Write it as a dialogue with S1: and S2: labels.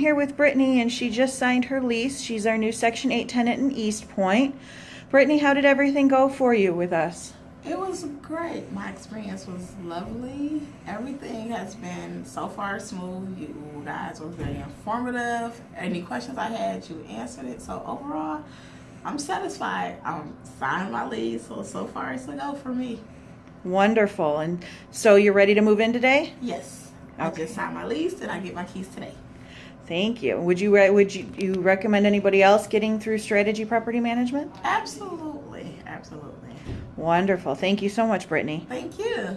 S1: Here with Brittany, and she just signed her lease. She's our new Section 8 tenant in East Point. Brittany, how did everything go for you with us?
S2: It was great. My experience was lovely. Everything has been so far smooth. You guys were very informative. Any questions I had, you answered it. So overall, I'm satisfied. I'm signed my lease, so so far it's a go for me.
S1: Wonderful. And so you're ready to move in today?
S2: Yes, I
S1: Okay.
S2: just signed my lease and I get my keys today.
S1: Thank you. Would you would you, you recommend anybody else getting through Strategy Property Management?
S2: Absolutely, absolutely.
S1: Wonderful. Thank you so much, Brittany.
S2: Thank you.